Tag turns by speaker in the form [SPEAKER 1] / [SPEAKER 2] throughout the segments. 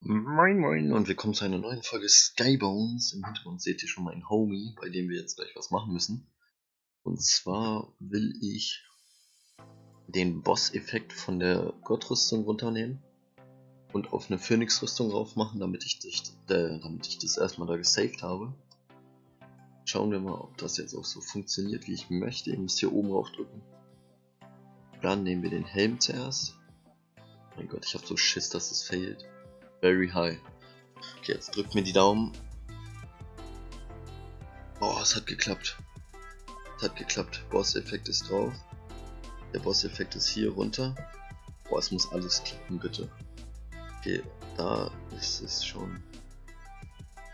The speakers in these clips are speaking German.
[SPEAKER 1] Moin Moin und willkommen zu einer neuen Folge Skybones. Im Hintergrund seht ihr schon meinen Homie, bei dem wir jetzt gleich was machen müssen. Und zwar will ich den Boss-Effekt von der Gottrüstung runternehmen und auf eine Phönix-Rüstung drauf machen, damit ich, dich, äh, damit ich das erstmal da gesaved habe. Schauen wir mal, ob das jetzt auch so funktioniert, wie ich möchte. Ihr müsst hier oben drauf drücken. Dann nehmen wir den Helm zuerst. Mein Gott, ich habe so Schiss, dass es fehlt. Very high. Okay, jetzt drückt mir die Daumen. Oh, es hat geklappt. Es hat geklappt. Boss-Effekt ist drauf. Der Boss-Effekt ist hier runter. Boah, es muss alles klappen, bitte. Okay, da ist es schon.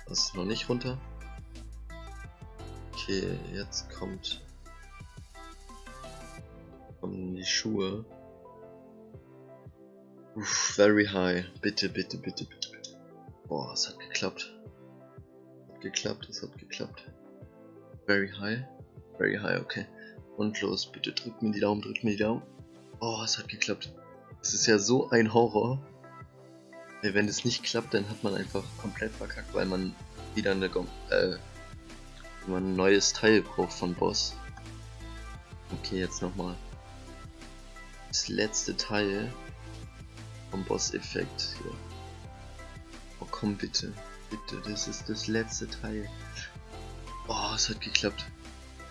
[SPEAKER 1] Das ist noch nicht runter. Okay, jetzt kommt. Kommen die Schuhe. Uff, very high. Bitte, bitte, bitte, bitte, bitte. Boah, es hat geklappt. Hat geklappt, es hat geklappt. Very high. Very high, okay. Und los, bitte drückt mir die Daumen, drückt mir die Daumen. Oh, es hat geklappt. Es ist ja so ein Horror. Wenn es nicht klappt, dann hat man einfach komplett verkackt, weil man wieder eine, äh, man ein neues Teil braucht von Boss. Okay, jetzt nochmal. Das letzte Teil vom Boss-Effekt hier. Oh komm bitte. Bitte, das ist das letzte Teil. Oh, es hat geklappt.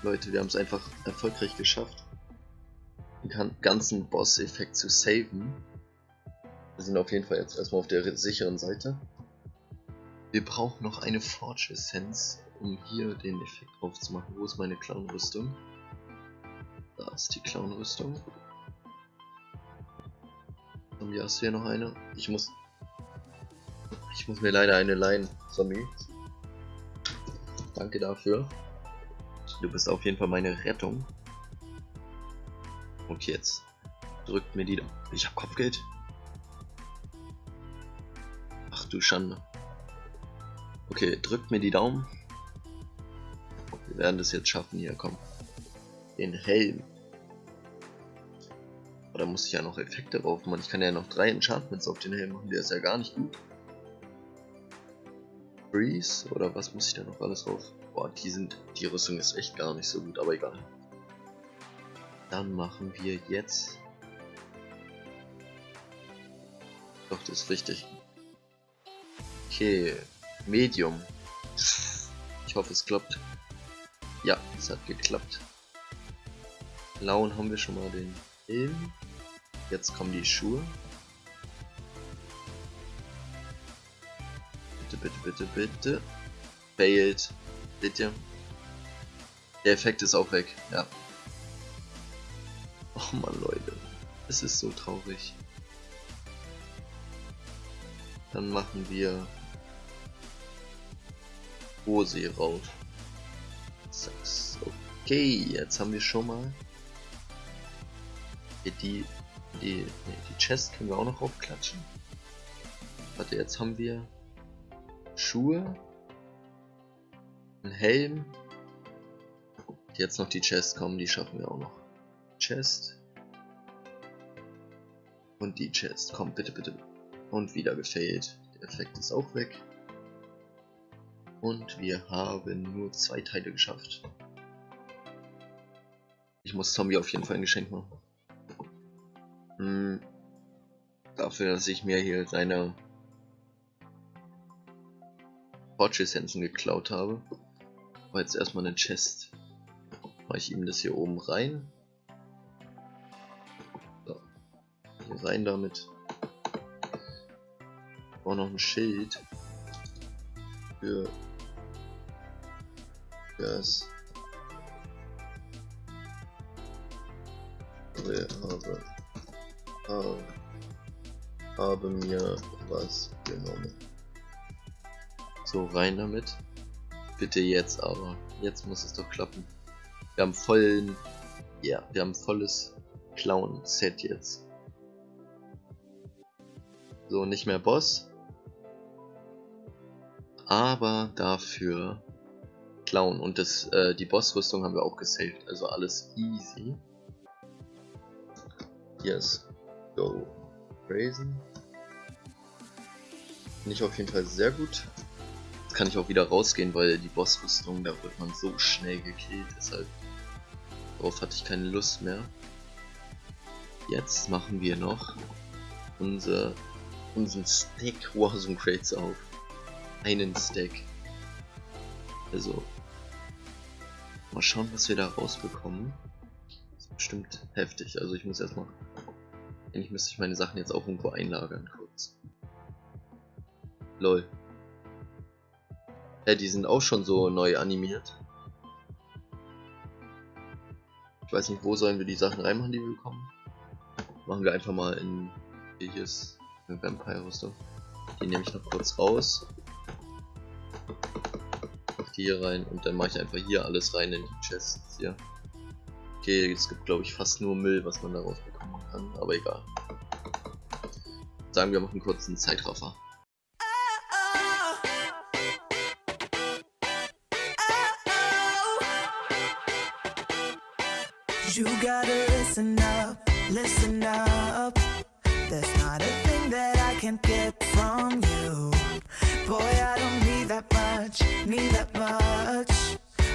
[SPEAKER 1] Leute, wir haben es einfach erfolgreich geschafft, den ganzen Boss-Effekt zu saven. Wir sind auf jeden Fall jetzt erstmal auf der sicheren Seite. Wir brauchen noch eine Forge Essenz, um hier den Effekt drauf zu machen. Wo ist meine Clown-Rüstung? Da ist die Clown-Rüstung. Zombie, hast du hier noch eine? Ich muss... Ich muss mir leider eine leihen, Zombie. Danke dafür. Du bist auf jeden Fall meine Rettung. Und jetzt drückt mir die... Ich hab Kopfgeld. Ach du Schande. Okay, drückt mir die Daumen. Wir werden das jetzt schaffen hier, komm. Den Helm. Oder muss ich ja noch Effekte drauf machen? Ich kann ja noch drei Enchantments auf den Helm machen, der ist ja gar nicht gut. Breeze oder was muss ich da noch alles drauf? Boah, die sind, die Rüstung ist echt gar nicht so gut, aber egal. Dann machen wir jetzt. Doch, das ist richtig. Okay, Medium. Ich hoffe, es klappt. Ja, es hat geklappt. Blauen haben wir schon mal den Helm. Jetzt kommen die Schuhe. Bitte, bitte, bitte, bitte. Failed. Seht ihr? Der Effekt ist auch weg, ja. Oh man Leute. Es ist so traurig. Dann machen wir Hose raus. Okay, jetzt haben wir schon mal die, die, nee, die Chest können wir auch noch aufklatschen. Warte, jetzt haben wir Schuhe, ein Helm. Jetzt noch die Chest kommen, die schaffen wir auch noch. Chest. Und die Chest. Komm, bitte, bitte. Und wieder gefailt. Der Effekt ist auch weg. Und wir haben nur zwei Teile geschafft. Ich muss Zombie auf jeden Fall ein Geschenk machen. Hm. Dafür, dass ich mir hier seine Forge-Essenzen geklaut habe. Aber jetzt erstmal eine Chest. Mache ich ihm das hier oben rein. So. Hier rein damit. Auch noch ein Schild. Für das habe habe, habe mir was genommen. So, rein damit. Bitte jetzt aber. Jetzt muss es doch klappen. Wir haben vollen... Ja, wir haben volles Clown-Set jetzt. So, nicht mehr Boss. Aber dafür Clown. Und das, äh, die Bossrüstung haben wir auch gesaved. Also alles easy. Yes. Go. Brazen. Finde ich auf jeden Fall sehr gut. Jetzt kann ich auch wieder rausgehen, weil die Bossrüstung, da wird man so schnell gekillt. Deshalb darauf hatte ich keine Lust mehr. Jetzt machen wir noch unser, unseren Stack Warzone Crates auf. Einen Stack. Also, mal schauen, was wir da rausbekommen. Bestimmt heftig. Also ich muss erstmal... Eigentlich müsste ich meine Sachen jetzt auch irgendwo einlagern, kurz. Lol. Ja, die sind auch schon so neu animiert. Ich weiß nicht, wo sollen wir die Sachen reinmachen, die wir bekommen. Machen wir einfach mal in eine Vampire-Rüstung. Die nehme ich noch kurz raus. Auf die hier rein und dann mache ich einfach hier alles rein in die Chests hier. Okay, es gibt glaube ich fast nur Müll, was man daraus bekommen kann, aber egal. Sagen wir machen kurz einen Zeitraffer. You gotta listen up, listen up. There's not a thing that I can't get from you. Boy, I don't need that much, need that much.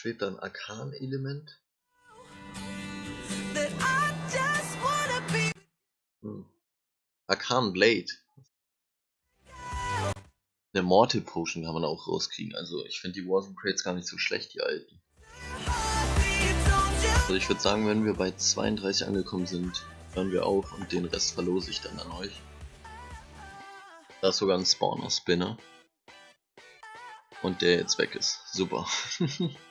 [SPEAKER 1] schwebt ein Arkan-Element? Hm. Arkan Blade. Eine Mortal Potion kann man auch rauskriegen. Also ich finde die Warzone Crates gar nicht so schlecht, die alten. Also ich würde sagen, wenn wir bei 32 angekommen sind, hören wir auf und den Rest verlose ich dann an euch. Da ist sogar ein Spawner-Spinner. Und der jetzt weg ist. Super.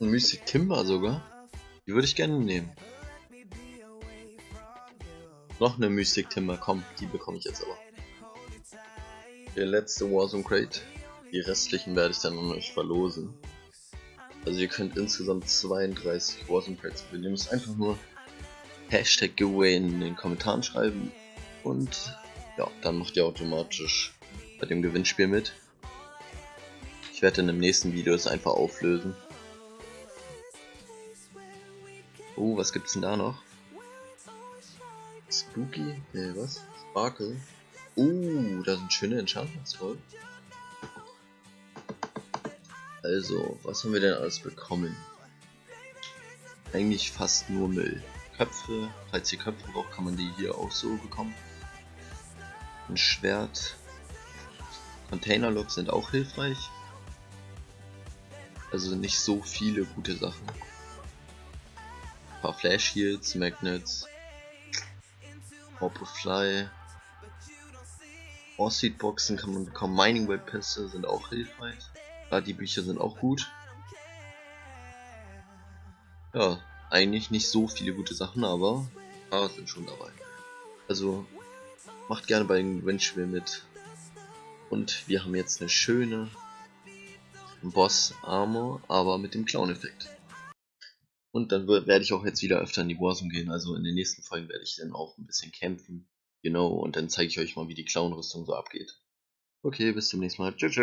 [SPEAKER 1] Ein Mystic Timber sogar. Die würde ich gerne nehmen. Noch eine Mystic Timber, komm, die bekomme ich jetzt aber. Der letzte Warzone Crate. Die restlichen werde ich dann an euch verlosen. Also ihr könnt insgesamt 32 Warzone Crates gewinnen. Ihr müsst einfach nur Hashtag Giveaway in den Kommentaren schreiben und ja, dann macht ihr automatisch bei dem Gewinnspiel mit. Ich werde in dem nächsten Video es einfach auflösen. Oh, was gibt's denn da noch? Spooky? Ne, was? Sparkle? Uh, da sind schöne Enchantments voll. Also, was haben wir denn alles bekommen? Eigentlich fast nur Müll. Köpfe, falls ihr Köpfe braucht, kann man die hier auch so bekommen. Ein Schwert. Containerlocks sind auch hilfreich. Also nicht so viele gute Sachen paar Flash Heals, Magnets, Fly, Seed Boxen kann man bekommen, Mining Web Pässe sind auch hilfreich, gerade die Bücher sind auch gut. Ja, eigentlich nicht so viele gute Sachen, aber paar sind schon dabei. Also macht gerne bei den Gewinnspielen mit. Und wir haben jetzt eine schöne Boss Armor, aber mit dem Clown-Effekt. Und dann werde ich auch jetzt wieder öfter in die Warzone gehen. Also in den nächsten Folgen werde ich dann auch ein bisschen kämpfen. You know, und dann zeige ich euch mal, wie die Clown-Rüstung so abgeht. Okay, bis zum nächsten Mal. Tschüss.